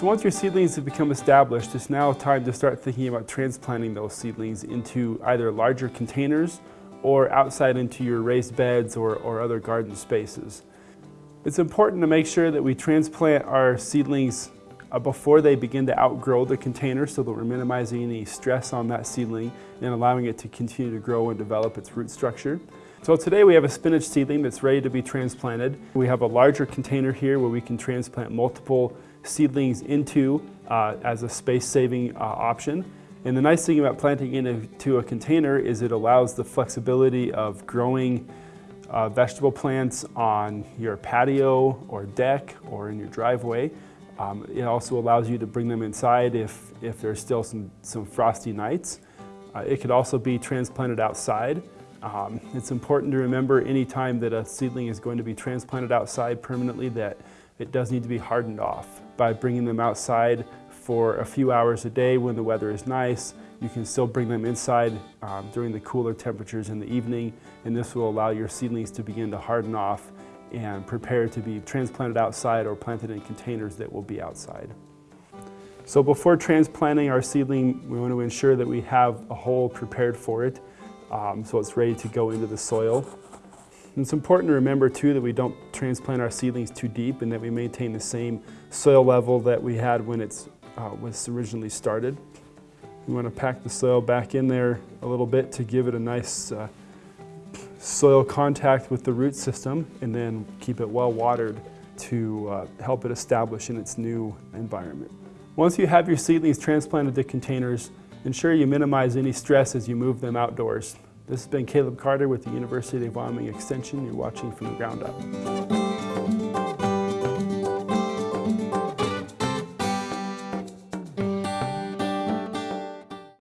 So once your seedlings have become established, it's now time to start thinking about transplanting those seedlings into either larger containers or outside into your raised beds or, or other garden spaces. It's important to make sure that we transplant our seedlings uh, before they begin to outgrow the container so that we're minimizing any stress on that seedling and allowing it to continue to grow and develop its root structure. So today we have a spinach seedling that's ready to be transplanted. We have a larger container here where we can transplant multiple seedlings into uh, as a space-saving uh, option. And the nice thing about planting into a container is it allows the flexibility of growing uh, vegetable plants on your patio or deck or in your driveway. Um, it also allows you to bring them inside if, if there's still some, some frosty nights. Uh, it could also be transplanted outside. Um, it's important to remember any time that a seedling is going to be transplanted outside permanently that it does need to be hardened off. By bringing them outside for a few hours a day when the weather is nice, you can still bring them inside um, during the cooler temperatures in the evening and this will allow your seedlings to begin to harden off and prepare to be transplanted outside or planted in containers that will be outside. So before transplanting our seedling, we want to ensure that we have a hole prepared for it um, so it's ready to go into the soil. And it's important to remember too that we don't transplant our seedlings too deep and that we maintain the same soil level that we had when it uh, was originally started. We want to pack the soil back in there a little bit to give it a nice uh, soil contact with the root system and then keep it well watered to uh, help it establish in its new environment. Once you have your seedlings transplanted to containers, ensure you minimize any stress as you move them outdoors. This has been Caleb Carter with the University of Wyoming Extension. You're watching from the ground up.